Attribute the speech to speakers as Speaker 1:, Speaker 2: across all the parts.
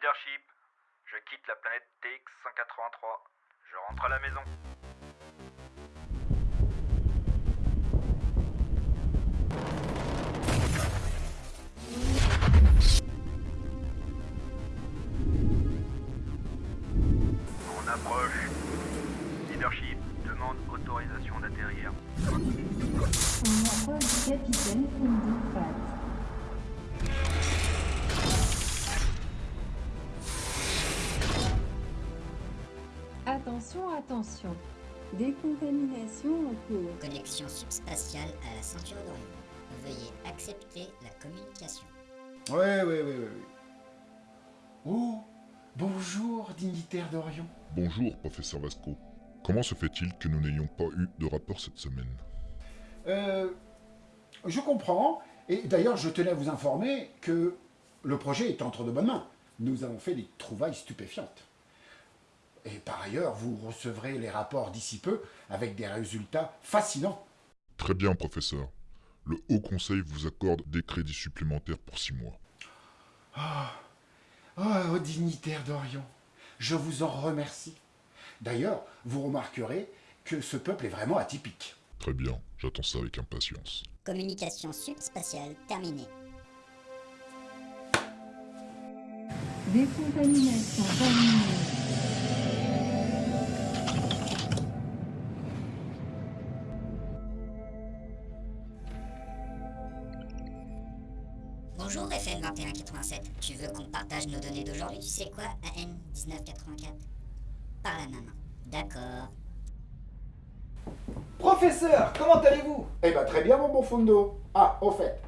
Speaker 1: Leadership, je quitte la planète TX-183. Je rentre à la maison. On approche. Leadership, demande autorisation d'atterrir.
Speaker 2: On Attention, attention. Décontamination en cours.
Speaker 3: Connexion subspatiale à la ceinture d'Orion. Veuillez accepter la communication.
Speaker 4: Ouais, ouais, ouais, ouais. ouais. Oh, bonjour, dignitaire d'Orion.
Speaker 5: Bonjour, professeur Vasco. Comment se fait-il que nous n'ayons pas eu de rapport cette semaine?
Speaker 4: Euh, je comprends, et d'ailleurs, je tenais à vous informer que le projet est entre de bonnes mains. Nous avons fait des trouvailles stupéfiantes. Et par ailleurs, vous recevrez les rapports d'ici peu avec des résultats fascinants.
Speaker 5: Très bien, professeur. Le Haut Conseil vous accorde des crédits supplémentaires pour six mois.
Speaker 4: Oh, ô dignitaire d'Orion, je vous en remercie. D'ailleurs, vous remarquerez que ce peuple est vraiment atypique.
Speaker 5: Très bien, j'attends ça avec impatience.
Speaker 3: Communication subspatiale terminée.
Speaker 2: Décontamination terminée.
Speaker 3: Bonjour FM 2187. Tu veux qu'on partage nos données d'aujourd'hui? Tu sais quoi? AN 1984 Par la main. D'accord.
Speaker 6: Professeur, comment allez-vous?
Speaker 4: Eh ben très bien, mon bon Fundo. Ah, au fait,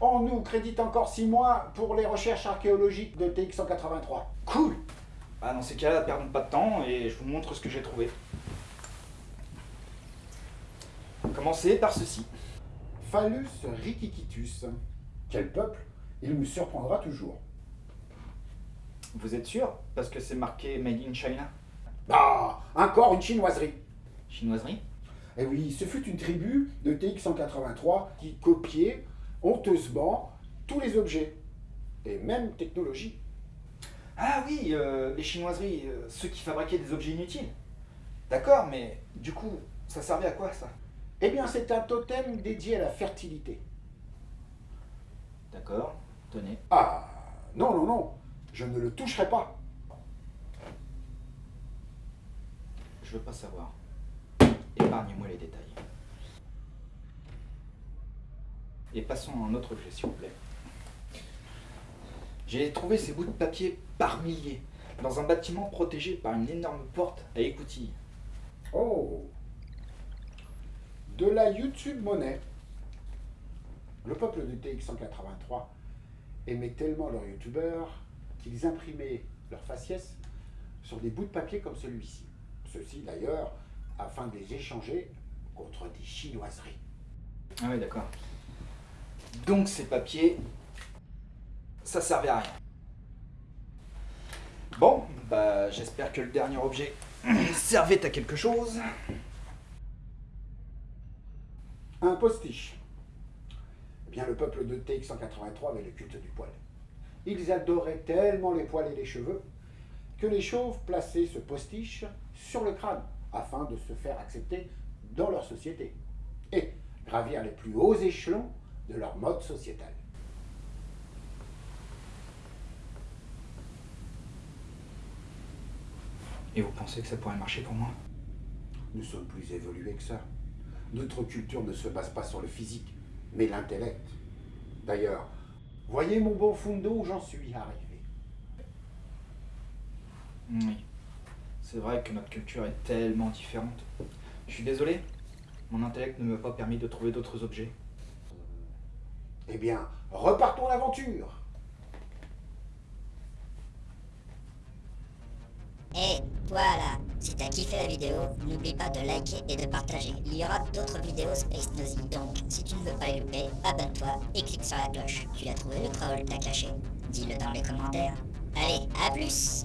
Speaker 4: on nous crédite encore 6 mois pour les recherches archéologiques de TX-183.
Speaker 6: Cool Bah dans ces cas-là, perdons pas de temps et je vous montre ce que j'ai trouvé. Commencez par ceci.
Speaker 4: Phallus rikikitus. Quel peuple Il me surprendra toujours.
Speaker 6: Vous êtes sûr? Parce que c'est marqué Made in China?
Speaker 4: Ah, encore une chinoiserie.
Speaker 6: Chinoiserie?
Speaker 4: Eh oui, ce fut une tribu de TX-183 qui copiait honteusement tous les objets, et même technologie.
Speaker 6: Ah oui, euh, les chinoiseries, euh, ceux qui fabriquaient des objets inutiles. D'accord, mais du coup, ça servait à quoi ça?
Speaker 4: Eh bien, c'est un totem dédié à la fertilité.
Speaker 6: D'accord, tenez.
Speaker 4: Ah, non, non, non, je ne le toucherai pas.
Speaker 6: Je veux pas savoir. Épargnez-moi les détails. Et passons à un autre objet, s'il vous plaît. J'ai trouvé ces bouts de papier par milliers, dans un bâtiment protégé par une énorme porte à écoutilles.
Speaker 4: Oh De la YouTube monnaie. Le peuple de TX-183 aimait tellement leurs youtubeurs qu'ils imprimaient leurs faciès sur des bouts de papier comme celui-ci. Ceci d'ailleurs afin de les échanger contre des chinoiseries.
Speaker 6: Ah oui, d'accord. Donc ces papiers, ça servait à rien. Bon, bah j'espère que le dernier objet servait à quelque chose.
Speaker 4: Un postiche. Bien, le peuple de TX-183 avait le culte du poil. Ils adoraient tellement les poils et les cheveux que les chauves plaçaient ce postiche sur le crâne afin de se faire accepter dans leur société et gravir les plus hauts échelons de leur mode sociétal.
Speaker 6: Et vous pensez que ça pourrait marcher pour moi?
Speaker 4: Nous sommes plus évolués que ça. Notre culture ne se base pas sur le physique, mais l'intellect. D'ailleurs, voyez mon bon Fundo où j'en suis arrivé.
Speaker 6: Oui. C'est vrai que notre culture est tellement différente. Je suis désolé, mon intellect ne m'a pas permis de trouver d'autres objets.
Speaker 4: Eh bien, repartons l'aventure
Speaker 3: Et voilà, si t'as kiffé la vidéo, n'oublie pas de liker et de partager. Il y aura d'autres vidéos Space Nosy, donc si tu ne veux pas louper, abonne-toi et clique sur la cloche. Tu as trouvé le troll, t'as caché Dis-le dans les commentaires. Allez, à plus